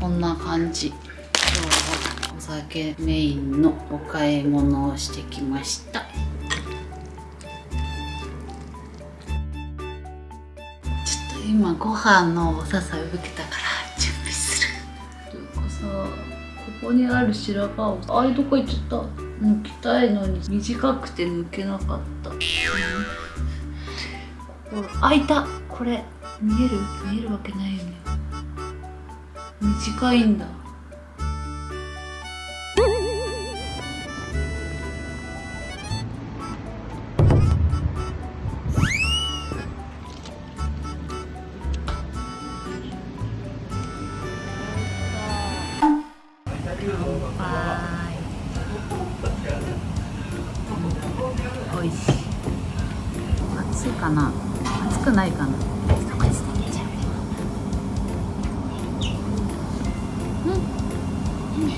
こんな感じ。今日はお酒メインのお買い物をしてきました。ちょっと今ご飯のお誘い受けたから準備する。なんかさここにある白髪をあれどこ行っちゃった？抜きたいのに。短くて抜けなかった。ここ開いた。これ見える？見えるわけないよね短いんだ。おいしい。暑いかな？暑くないかな？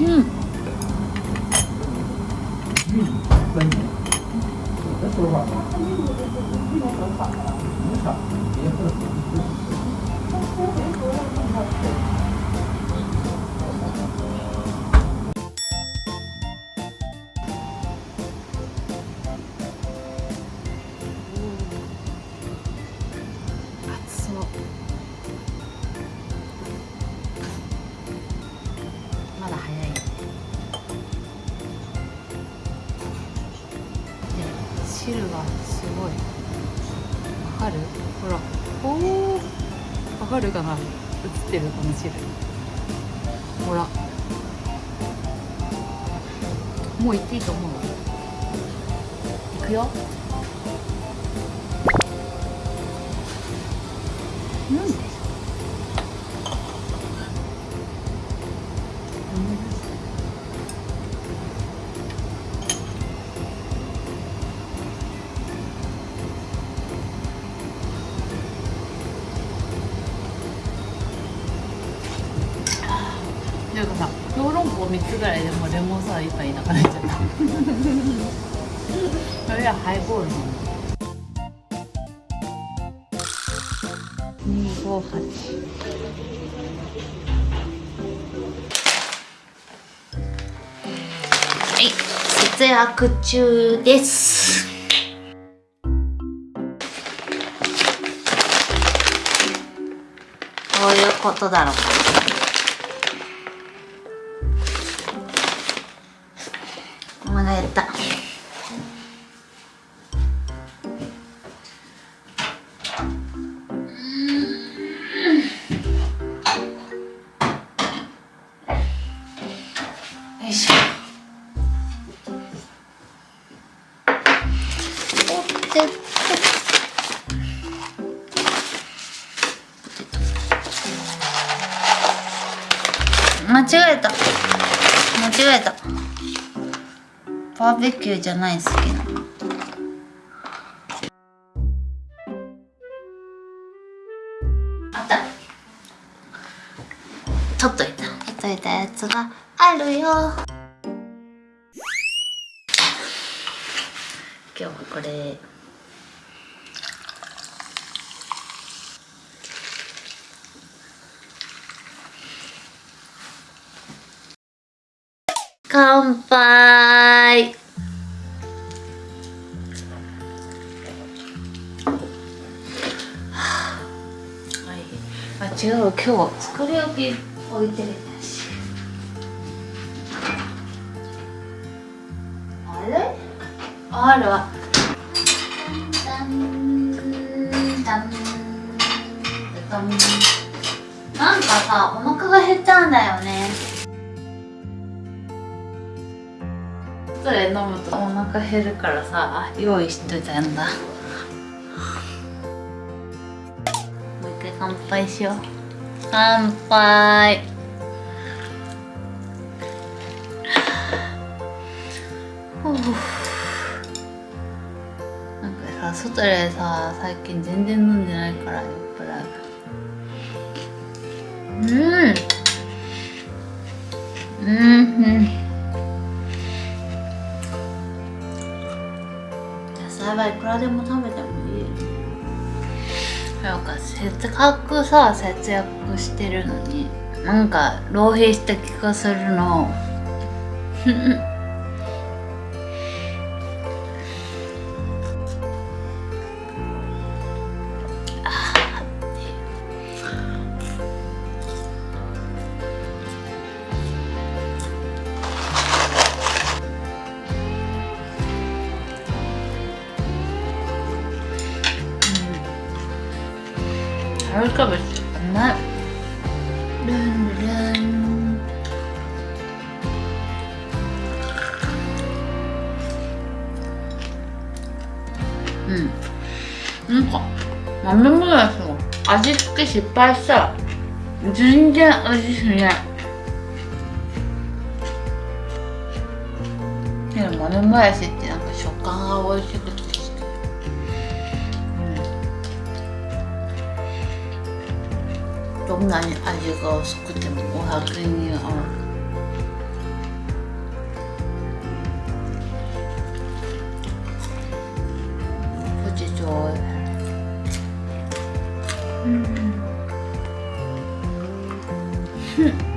う汁がすごい。わかる？ほらおおわかるかな？映ってるこの汁。ほら。もう行っていいと思う行くよ。うん。なんかさ小籠包3つぐらいでもレモンサワー1杯いなくなっちゃった。それはハイボールなんだ258はい。節約中です。どういうことだろう。お腹減った間違えた。間違えた。バーベキューじゃない好きなのあった。取っといた。取っといたやつがあるよ。今日はこれ。乾杯。違う今日作り置き置いてるしあれ？あるわダンダンダンなんかさお腹が減ったんだよね。それ飲むとお腹減るからさ用意しといたんだ。回乾杯しよう。乾杯。ふう。なんかさ外でさ最近全然飲んでないから酔っ払ううん。うんうん。野菜はいくらでも食べてなんかせっかくさ節約してるのになんか浪費した気がするの。春キャベツうまいルンルンうん。なんか豆もやしも味付け失敗した。ら全然味しない。けど豆もやしってなんか食感が美味しくてどんなに味が薄くてもお酒に合うポテトうん